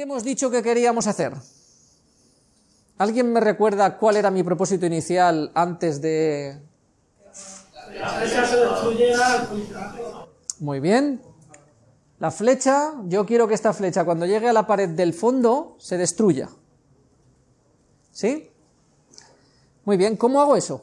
¿Qué hemos dicho que queríamos hacer? ¿Alguien me recuerda cuál era mi propósito inicial antes de...? La flecha se Muy bien. La flecha, yo quiero que esta flecha cuando llegue a la pared del fondo se destruya. ¿Sí? Muy bien, ¿cómo hago eso?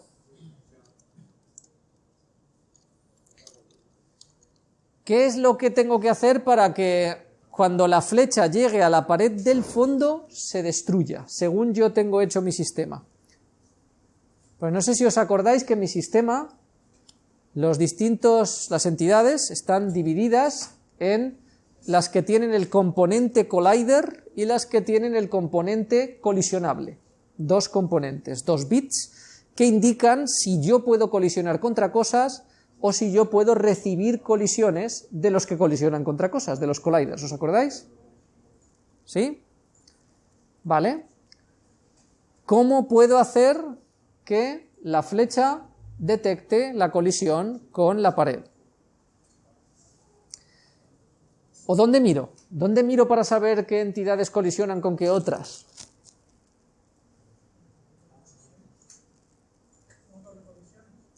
¿Qué es lo que tengo que hacer para que cuando la flecha llegue a la pared del fondo se destruya, según yo tengo hecho mi sistema? Pues no sé si os acordáis que mi sistema, los distintos, las entidades están divididas en las que tienen el componente collider y las que tienen el componente colisionable. Dos componentes, dos bits, que indican si yo puedo colisionar contra cosas o si yo puedo recibir colisiones de los que colisionan contra cosas, de los colliders, ¿os acordáis? ¿Sí? ¿Vale? ¿Cómo puedo hacer que la flecha detecte la colisión con la pared? ¿O dónde miro? ¿Dónde miro para saber qué entidades colisionan con qué otras?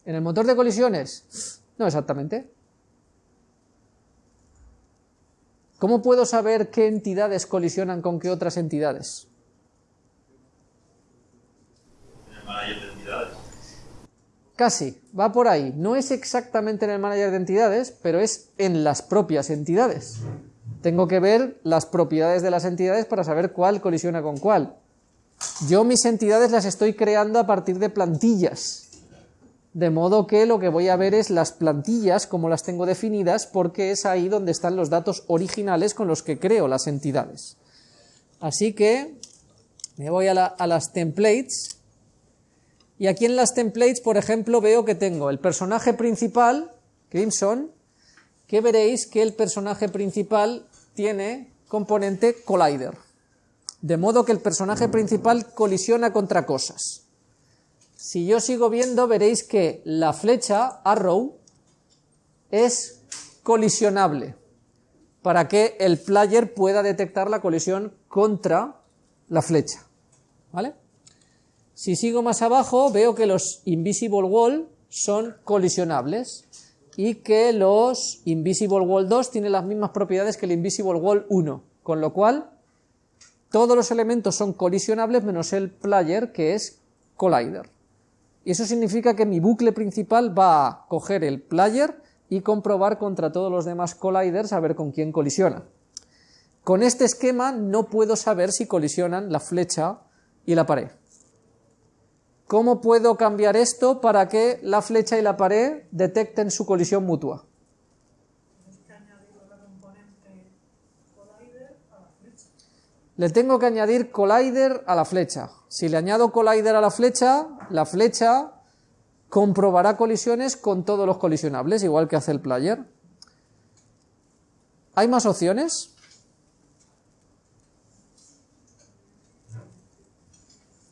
¿En el motor de colisiones? No exactamente. ¿Cómo puedo saber qué entidades colisionan con qué otras entidades? En el manager de entidades. Casi, va por ahí. No es exactamente en el manager de entidades, pero es en las propias entidades. Tengo que ver las propiedades de las entidades para saber cuál colisiona con cuál. Yo mis entidades las estoy creando a partir de plantillas. De modo que lo que voy a ver es las plantillas, como las tengo definidas, porque es ahí donde están los datos originales con los que creo las entidades. Así que me voy a, la- a las templates y aquí en las templates, por ejemplo, veo que tengo el personaje principal, Crimson, que veréis que el personaje principal tiene componente collider. De modo que el personaje principal colisiona contra cosas. Si yo sigo viendo, veréis que la flecha, arrow, es colisionable para que el player pueda detectar la colisión contra la flecha. ¿Vale? Si sigo más abajo, veo que los Invisible Wall son colisionables y que los Invisible Wall 2 tienen las mismas propiedades que el Invisible Wall 1, con lo cual todos los elementos son colisionables menos el player que es collider. Y eso significa que mi bucle principal va a coger el player y comprobar contra todos los demás colliders a ver con quién colisiona. Con este esquema no puedo saber si colisionan la flecha y la pared. ¿Cómo puedo cambiar esto para que la flecha y la pared detecten su colisión mutua? Le tengo que añadir collider a la flecha. Si le añado collider a la flecha, la flecha comprobará colisiones con todos los colisionables, igual que hace el player. ¿Hay más opciones?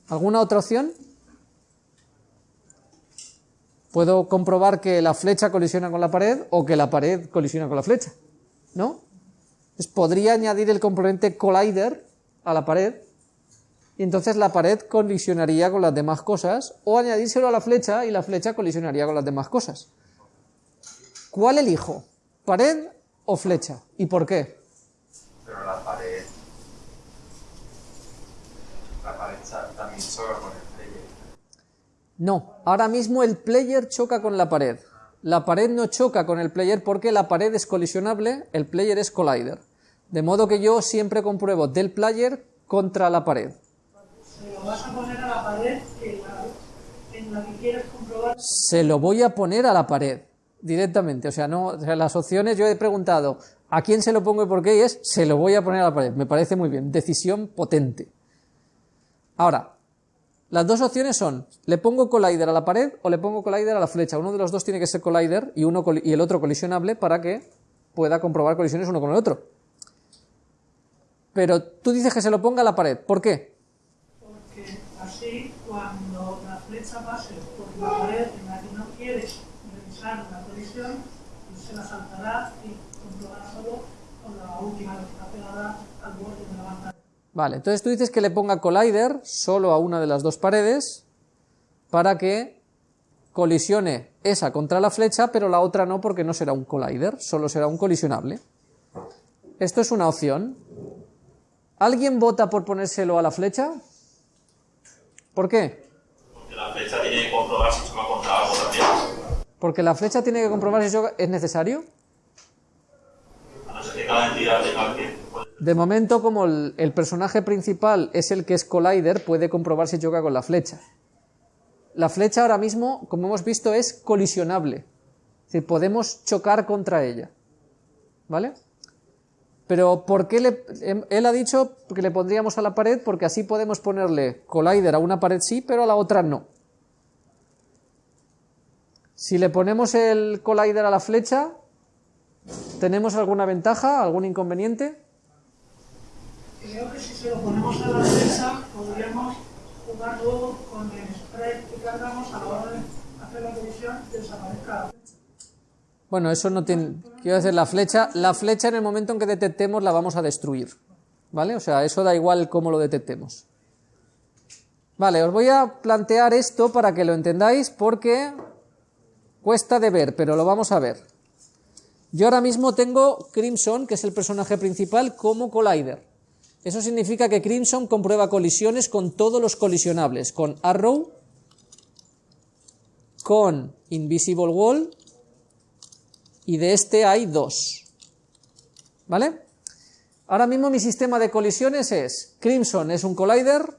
¿Alguna otra opción? Puedo comprobar que la flecha colisiona con la pared o que la pared colisiona con la flecha, ¿no? Entonces podría añadir el componente collider a la pared y entonces la pared colisionaría con las demás cosas o añadírselo a la flecha y la flecha colisionaría con las demás cosas. ¿Cuál elijo? ¿Pared o flecha? ¿Y por qué? Pero la pared. La pared también choca con el player. No, ahora mismo el player choca con la pared. La pared no choca con el player porque la pared es colisionable, el player es collider. De modo que yo siempre compruebo del player contra la pared. Vas a poner a la pared en la, en la que quieres comprobar. Se lo voy a poner a la pared directamente. O sea, no, o sea, las opciones yo he preguntado a quién se lo pongo y por qué y es se lo voy a poner a la pared. Me parece muy bien. Decisión potente. Ahora, las dos opciones son, ¿le pongo collider a la pared o le pongo collider a la flecha? Uno de los dos tiene que ser collider y, uno, y el otro colisionable para que pueda comprobar colisiones uno con el otro. Pero tú dices que se lo ponga a la pared. ¿Por qué? Porque así, cuando la flecha pase por la pared en la que no se la saltará y solo con la última que está pegada al borde de la. Vale, entonces tú dices que le ponga collider solo a una de las dos paredes para que colisione esa contra la flecha, pero la otra no porque no será un collider, solo será un colisionable. Esto es una opción. ¿Alguien vota por ponérselo a la flecha? ¿Por qué? Flecha tiene que comprobar si choca contra algo también. Porque la flecha tiene que comprobar si choca- es necesario. A no ser que cada entidad tenga que. De momento, como el, el personaje principal es el que es collider, puede comprobar si choca con la flecha. La flecha ahora mismo, como hemos visto, es colisionable. Es decir, podemos chocar contra ella. ¿Vale? Pero ¿por qué le, em- él ha dicho que le pondríamos a la pared? Porque así podemos ponerle collider a una pared sí, pero a la otra no. Si le ponemos el collider a la flecha, ¿tenemos alguna ventaja, algún inconveniente? Creo que si se lo ponemos a la derecha, podríamos jugar luego con el spray que cargamos a la hora de hacer la colisión y desaparezca la flecha. Bueno, eso no tiene. Quiero decir, la flecha, la flecha en el momento en que detectemos la vamos a destruir. ¿Vale? O sea, eso da igual cómo lo detectemos. Vale, os voy a plantear esto para que lo entendáis porque cuesta de ver, pero lo vamos a ver. Yo ahora mismo tengo Crimson, que es el personaje principal, como collider. Eso significa que Crimson comprueba colisiones con todos los colisionables, con Arrow, con Invisible Wall, y de este hay dos. ¿Vale? Ahora mismo mi sistema de colisiones es Crimson es un collider,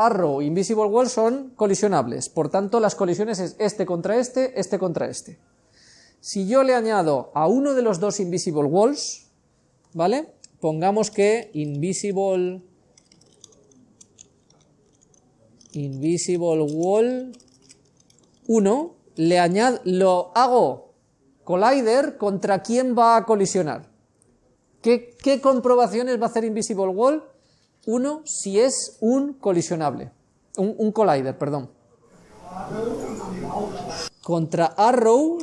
Arrow, Invisible Wall son colisionables. Por tanto, las colisiones es este contra este, este contra este. Si yo le añado a uno de los dos Invisible Walls, ¿vale? Pongamos que Invisible Invisible Wall 1 le añado lo hago Collider, ¿contra quién va a colisionar? ¿Qué, qué comprobaciones va a hacer Invisible Wall? Uno, si es un colisionable. Un, un collider, perdón. Contra Arrow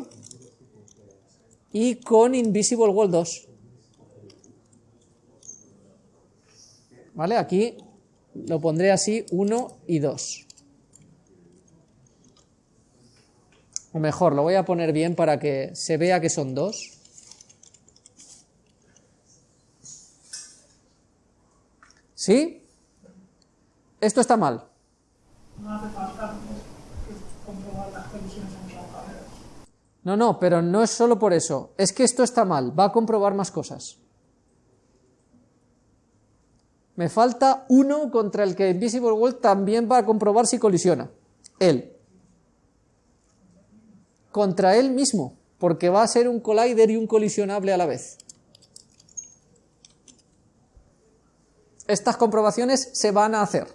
y con Invisible Wall 2. ¿Vale? Aquí lo pondré así, 1 y 2. O mejor, lo voy a poner bien para que se vea que son dos. ¿Sí? Esto está mal. No hace falta comprobar las. No, no, pero no es solo por eso. Es que esto está mal. Va a comprobar más cosas. Me falta uno contra el que Invisible Wall también va a comprobar si colisiona. Él. Contra él mismo. Porque va a ser un collider y un colisionable a la vez. Estas comprobaciones se van a hacer.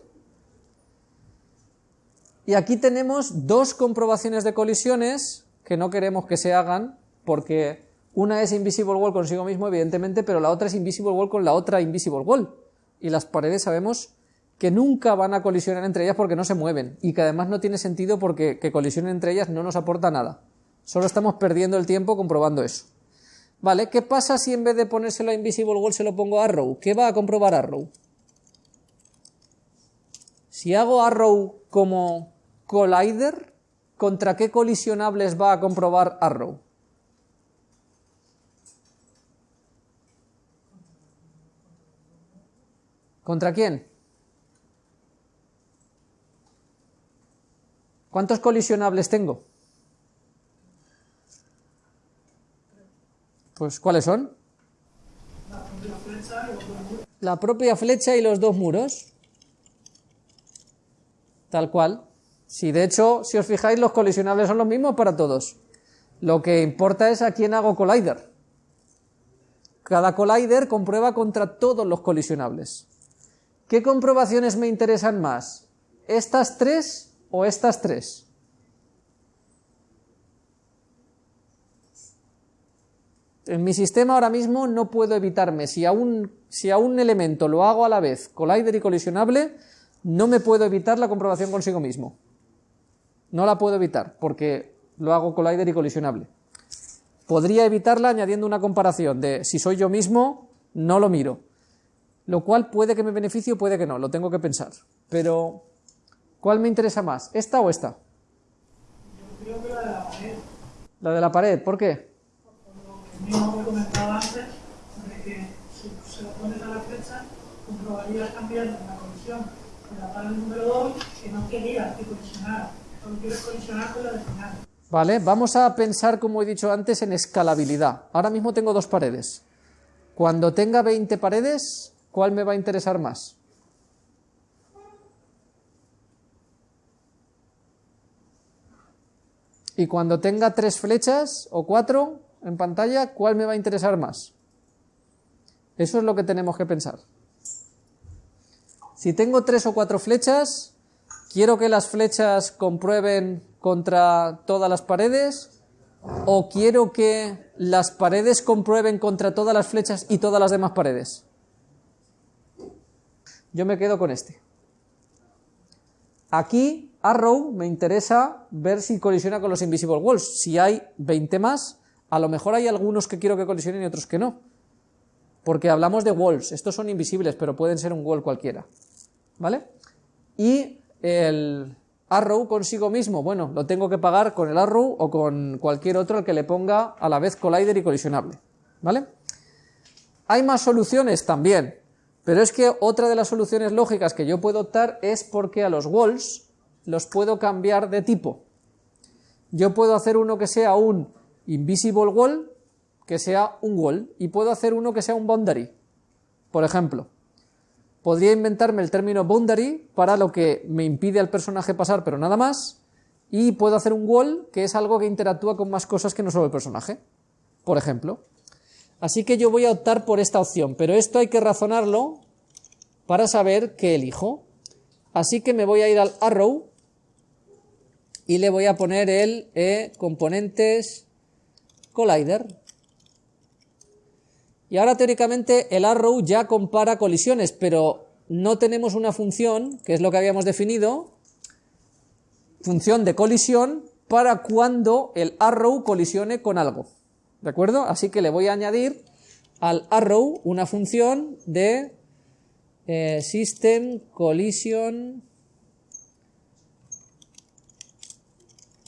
Y aquí tenemos dos comprobaciones de colisiones que no queremos que se hagan porque una es Invisible Wall consigo mismo, evidentemente, pero la otra es Invisible Wall con la otra Invisible Wall. Y las paredes sabemos que nunca van a colisionar entre ellas porque no se mueven y que además no tiene sentido porque que colisionen entre ellas no nos aporta nada. Solo estamos perdiendo el tiempo comprobando eso. Vale, ¿qué pasa si en vez de ponérselo a Invisible Wall se lo pongo a Arrow? ¿Qué va a comprobar Arrow? Si hago Arrow como Collider, ¿contra qué colisionables va a comprobar Arrow? ¿Contra quién? ¿Cuántos colisionables tengo? Pues ¿cuáles son? La propia flecha y los dos muros. Tal cual. Si de hecho, si os fijáis, los colisionables son los mismos para todos. Lo que importa es a quién hago collider. Cada collider comprueba contra todos los colisionables. ¿Qué comprobaciones me interesan más? ¿Estas tres o estas tres? En mi sistema ahora mismo no puedo evitarme, si a un, si a un elemento lo hago a la vez collider y colisionable, no me puedo evitar la comprobación consigo mismo. No la puedo evitar, porque lo hago collider y colisionable. Podría evitarla añadiendo una comparación de si soy yo mismo, no lo miro. lo cual puede que me beneficie o puede que no, lo tengo que pensar. Pero, ¿cuál me interesa más? ¿Esta o esta? Yo creo que la de la pared, La de la pared, ¿por qué? Mismo que comentaba antes, de que si se lo pones a la flecha, comprobarías también en la colisión de la pared número 2 que no querías que colisionara, solo quieres colisionar con la de final. Vale, vamos a pensar, como he dicho antes, en escalabilidad. Ahora mismo tengo dos paredes. Cuando tenga 20 paredes, ¿cuál me va a interesar más? Y cuando tenga tres flechas o cuatro en pantalla, ¿cuál me va a interesar más? Eso es lo que tenemos que pensar. Si tengo tres o cuatro flechas, quiero que las flechas comprueben contra todas las paredes o quiero que las paredes comprueben contra todas las flechas y todas las demás paredes. Yo me quedo con este. Aquí, Arrow, me interesa ver si colisiona con los Invisible Walls. Si hay 20 más, a lo mejor hay algunos que quiero que colisionen y otros que no. Porque hablamos de walls, estos son invisibles, pero pueden ser un wall cualquiera. ¿Vale? Y el arrow consigo mismo, bueno, lo tengo que pagar con el arrow o con cualquier otro al que le ponga a la vez collider y colisionable. ¿Vale? ¿Hay más soluciones? También. Pero es que otra de las soluciones lógicas que yo puedo optar es porque a los walls los puedo cambiar de tipo. Yo puedo hacer uno que sea un invisible wall, que sea un wall, y puedo hacer uno que sea un boundary. Por ejemplo, podría inventarme el término boundary para lo que me impide al personaje pasar, pero nada más, y puedo hacer un wall, que es algo que interactúa con más cosas que no solo el personaje. Por ejemplo. Así que yo voy a optar por esta opción, pero esto hay que razonarlo para saber qué elijo. Así que me voy a ir al arrow y le voy a poner el eh, componentes collider. Y ahora teóricamente el arrow ya compara colisiones, pero no tenemos una función, que es lo que habíamos definido, función de colisión para cuando el arrow colisione con algo. ¿De acuerdo? Así que le voy a añadir al arrow una función de eh, system collision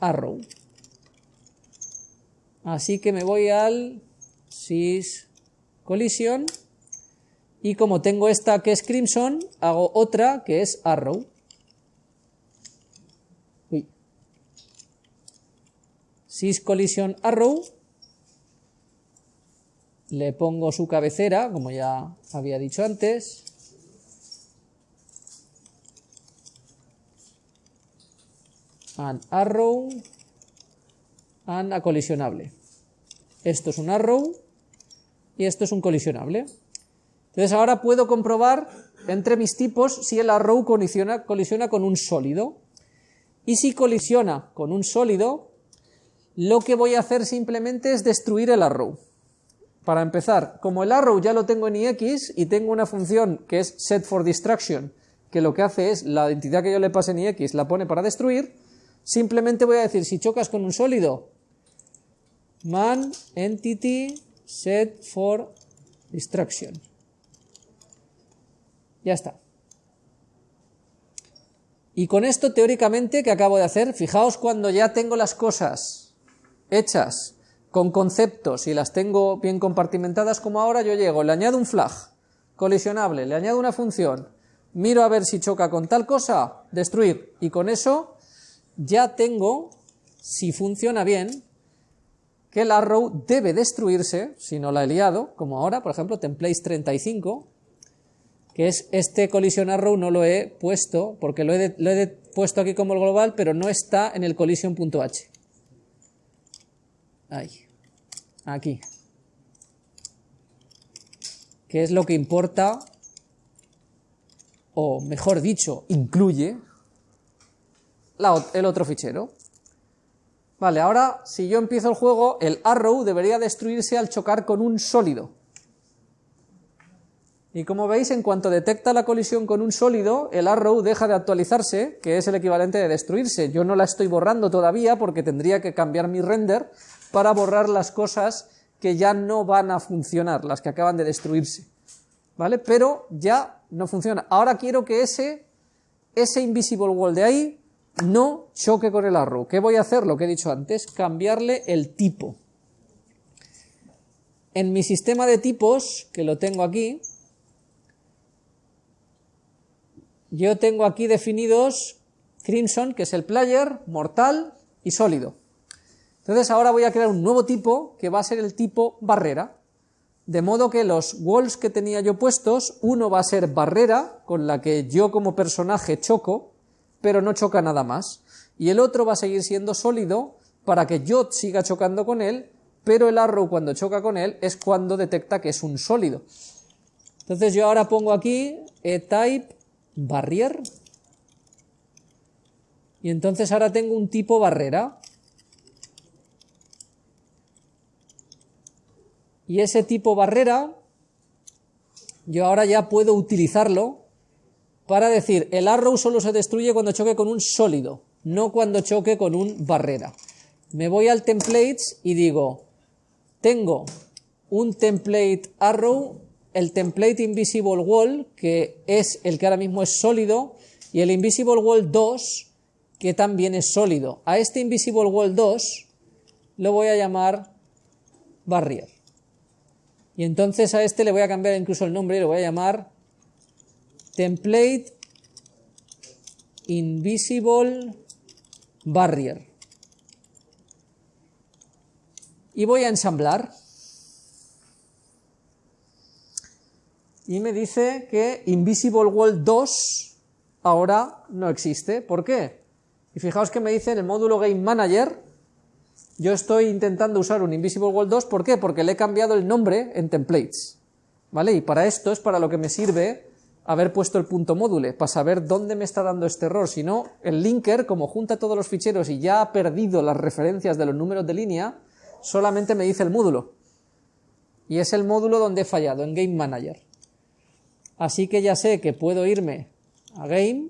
arrow. Así que me voy al sys collision y como tengo esta que es crimson, hago otra que es arrow. Uy. Sys collision arrow le pongo su cabecera, como ya había dicho antes. An arrow, and a colisionable. Esto es un arrow y esto es un colisionable. Entonces ahora puedo comprobar entre mis tipos si el arrow colisiona, con un sólido. Y si colisiona con un sólido, lo que voy a hacer simplemente es destruir el arrow. Para empezar, como el arrow ya lo tengo en ix y tengo una función que es set for destruction, que lo que hace es la identidad que yo le pase en ix la pone para destruir, simplemente voy a decir si chocas con un sólido, man entity set for destruction. Ya está. Y con esto teóricamente que acabo de hacer, fijaos cuando ya tengo las cosas hechas con conceptos y las tengo bien compartimentadas como ahora, yo llego, le añado un flag colisionable, le añado una función, miro a ver si choca con tal cosa, destruir, y con eso ya tengo, si funciona bien, que el arrow debe destruirse, si no la he liado, como ahora, por ejemplo, templates 35, que es este collision arrow no lo he puesto, porque lo he, lo he puesto aquí como el global, pero no está en el collision.h. Ahí aquí. ¿Qué es lo que importa? O mejor dicho, incluye el otro fichero. Vale, ahora si yo empiezo el juego, el arrow debería destruirse al chocar con un sólido. Y como veis, en cuanto detecta la colisión con un sólido, el arrow deja de actualizarse, que es el equivalente de destruirse. Yo no la estoy borrando todavía porque tendría que cambiar mi render para borrar las cosas que ya no van a funcionar, las que acaban de destruirse. ¿vale? Pero ya no funciona. Ahora quiero que ese, ese invisible wall de ahí no choque con el arrow. ¿Qué voy a hacer? Lo que he dicho antes, cambiarle el tipo. En mi sistema de tipos, que lo tengo aquí, yo tengo aquí definidos Crimson, que es el player, mortal y sólido. Entonces ahora voy a crear un nuevo tipo que va a ser el tipo barrera. De modo que los walls que tenía yo puestos, uno va a ser barrera, con la que yo como personaje choco, pero no choca nada más. Y el otro va a seguir siendo sólido para que yo siga chocando con él, pero el arrow cuando choca con él es cuando detecta que es un sólido. Entonces yo ahora pongo aquí e-type barrier y entonces ahora tengo un tipo barrera. Y ese tipo barrera, yo ahora ya puedo utilizarlo para decir, el arrow solo se destruye cuando choque con un sólido, no cuando choque con un barrera. Me voy al templates y digo, tengo un template arrow, el template invisible wall, que es el que ahora mismo es sólido, y el invisible wall 2, que también es sólido. A este invisible wall 2 lo voy a llamar barrier. Y entonces a este le voy a cambiar incluso el nombre y lo voy a llamar template invisible barrier. Y voy a ensamblar. Y me dice que invisible wall 2 ahora no existe. ¿Por qué? Y fijaos que me dice en el módulo Game Manager, yo estoy intentando usar un Invisible Wall 2, ¿por qué? Porque le he cambiado el nombre en templates, ¿vale? Y para esto es para lo que me sirve haber puesto el punto módule, para saber dónde me está dando este error, si no, el linker, como junta todos los ficheros y ya ha perdido las referencias de los números de línea, solamente me dice el módulo. Y es el módulo donde he fallado, en Game Manager. Así que ya sé que puedo irme a Game,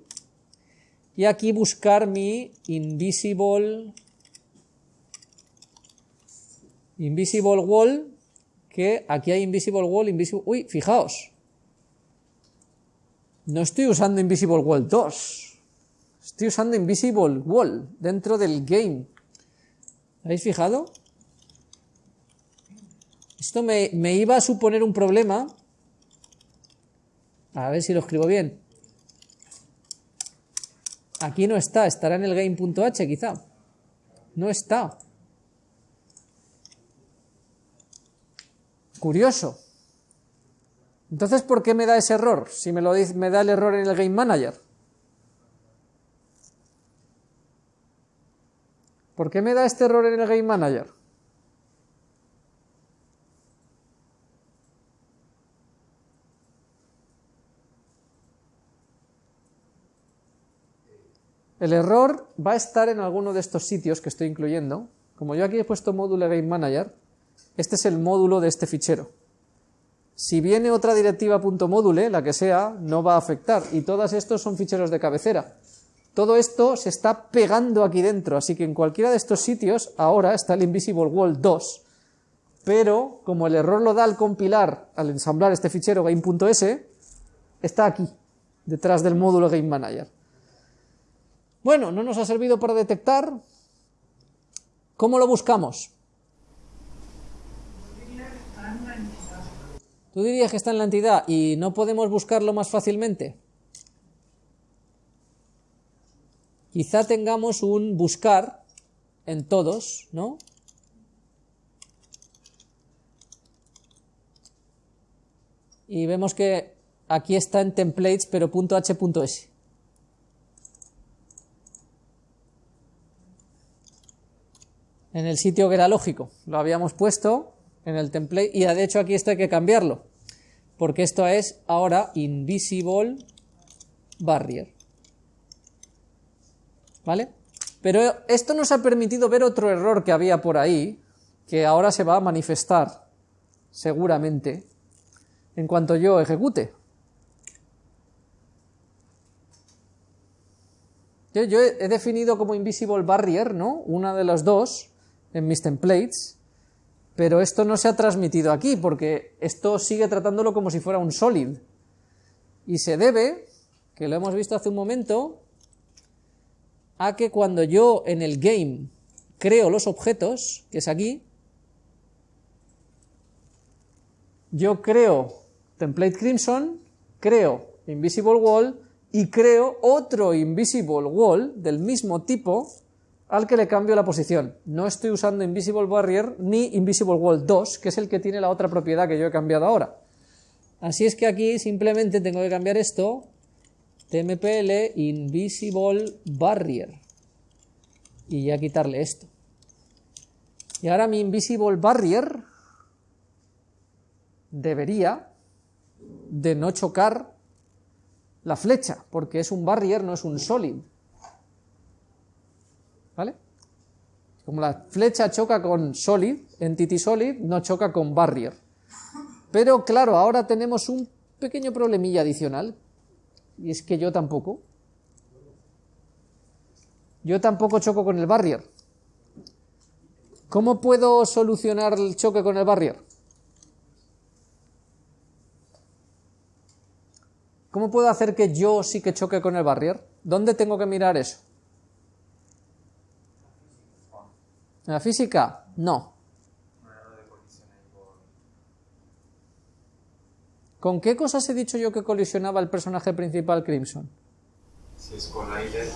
y aquí buscar mi invisible invisible wall que aquí hay invisible wall invisible uy fijaos no estoy usando invisible wall 2 estoy usando invisible wall dentro del game ¿habéis fijado? esto me, me iba a suponer un problema a ver si lo escribo bien Aquí no está, estará en el game.h quizá. No está. Curioso. Entonces, ¿por qué me da ese error? Si me, lo dice, me da el error en el Game Manager. ¿Por qué me da este error en el Game Manager? El error va a estar en alguno de estos sitios que estoy incluyendo. Como yo aquí he puesto módulo Game Manager, este es el módulo de este fichero. Si viene otra directiva .module, la que sea, no va a afectar. Y todos estos son ficheros de cabecera. Todo esto se está pegando aquí dentro, así que en cualquiera de estos sitios ahora está el Invisible Wall 2. Pero, como el error lo da al compilar, al ensamblar este fichero game.s, está aquí, detrás del módulo Game Manager. Bueno, no nos ha servido para detectar. ¿Cómo lo buscamos? Tú dirías que está en la entidad y no podemos buscarlo más fácilmente. Quizá tengamos un buscar en todos, ¿no? Y vemos que aquí está en templates, pero .h.s. en el sitio que era lógico. Lo habíamos puesto en el template y de hecho aquí esto hay que cambiarlo, porque esto es ahora invisible barrier. ¿Vale? Pero esto nos ha permitido ver otro error que había por ahí, que ahora se va a manifestar, seguramente, en cuanto yo ejecute. Yo, he, definido como invisible barrier, ¿no? Una de las dos, en mis templates, Pero esto no se ha transmitido aquí, porque esto sigue tratándolo como si fuera un solid. Y se debe, que lo hemos visto hace un momento, a que cuando yo en el game creo los objetos, que es aquí, yo creo template crimson, creo invisible wall y creo otro invisible wall del mismo tipo al que le cambio la posición. No estoy usando invisible barrier ni invisible wall 2, que es el que tiene la otra propiedad que yo he cambiado ahora. Así es que aquí simplemente tengo que cambiar esto, tmpl invisible barrier, y ya quitarle esto. Y ahora mi invisible barrier debería de no chocar la flecha, porque es un barrier, no es un solid. ¿Vale? Como la flecha choca con solid, entity solid, no choca con barrier. Pero claro, ahora tenemos un pequeño problemilla adicional, y es que yo tampoco. Yo tampoco choco con el barrier. ¿Cómo puedo solucionar el choque con el barrier? ¿Cómo puedo hacer que yo sí que choque con el barrier? ¿Dónde tengo que mirar eso? ¿En la física? No. ¿Con qué cosas he dicho yo que colisionaba el personaje principal Crimson? Si es Collider,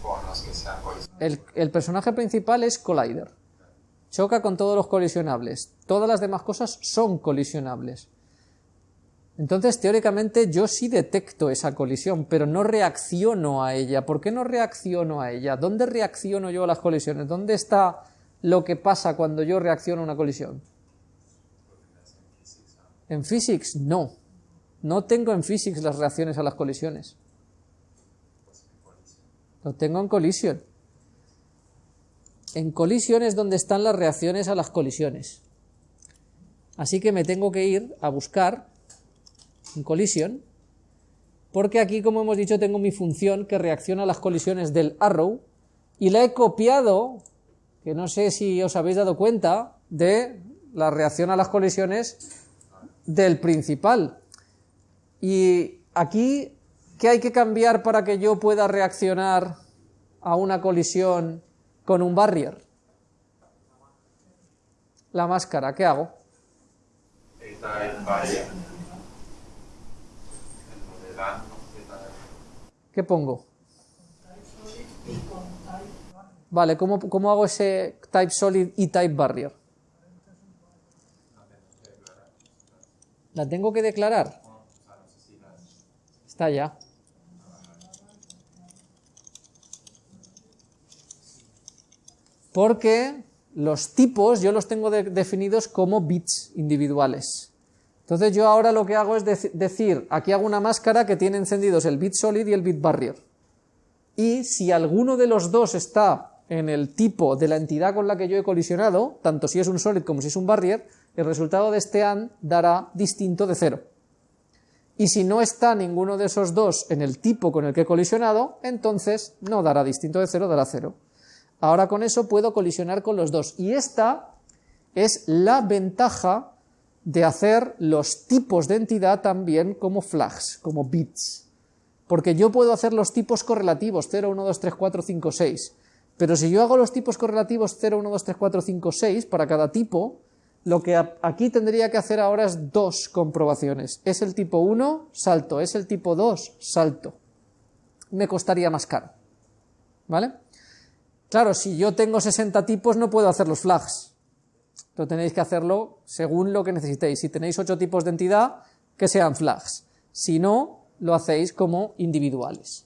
con los que sean El, el personaje principal es Collider. Choca con todos los colisionables. Todas las demás cosas son colisionables. Entonces, teóricamente, yo sí detecto esa colisión, pero no reacciono a ella. ¿Por qué no reacciono a ella? ¿Dónde reacciono yo a las colisiones? ¿Dónde está lo que pasa cuando yo reacciono a una colisión? En physics, no. No tengo en physics las reacciones a las colisiones. Lo tengo en colisión. En colisión es donde están las reacciones a las colisiones. Así que me tengo que ir a buscar en colisión, porque aquí, como hemos dicho, tengo mi función que reacciona a las colisiones del arrow y la he copiado, que no sé si os habéis dado cuenta, de la reacción a las colisiones del principal. Y aquí, ¿qué hay que cambiar para que yo pueda reaccionar a una colisión con un barrier? La máscara, ¿qué hago? ¿Qué pongo? Vale, ¿cómo, cómo hago ese type solid y type barrier? ¿La tengo que declarar? Está ya. Porque los tipos yo los tengo de- definidos como bits individuales. Entonces yo ahora lo que hago es dec- decir, aquí hago una máscara que tiene encendidos el bit solid y el bit barrier. Y si alguno de los dos está en el tipo de la entidad con la que yo he colisionado, tanto si es un solid como si es un barrier, el resultado de este AND dará distinto de cero. Y si no está ninguno de esos dos en el tipo con el que he colisionado, entonces no dará distinto de cero, dará cero. Ahora con eso puedo colisionar con los dos. Y esta es la ventaja de hacer los tipos de entidad también como flags, como bits. Porque yo puedo hacer los tipos correlativos 0, 1, 2, 3, 4, 5, 6. Pero si yo hago los tipos correlativos 0, 1, 2, 3, 4, 5, 6 para cada tipo, lo que aquí tendría que hacer ahora es dos comprobaciones. Es el tipo 1, salto. Es el tipo 2, salto. Me costaría más caro. ¿Vale? Claro, si yo tengo 60 tipos no puedo hacer los flags. Lo tenéis que hacerlo según lo que necesitéis. Si tenéis 8 tipos de entidad, que sean flags. Si no, lo hacéis como individuales.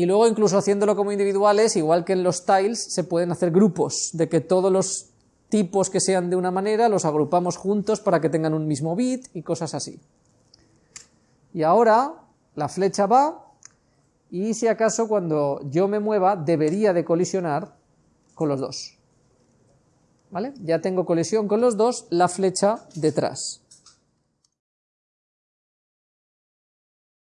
Y luego incluso haciéndolo como individuales, igual que en los tiles, se pueden hacer grupos de que todos los tipos que sean de una manera los agrupamos juntos para que tengan un mismo bit y cosas así. Y ahora la flecha va y si acaso cuando yo me mueva debería de colisionar con los dos. ¿Vale? Ya tengo colisión con los dos, la flecha detrás.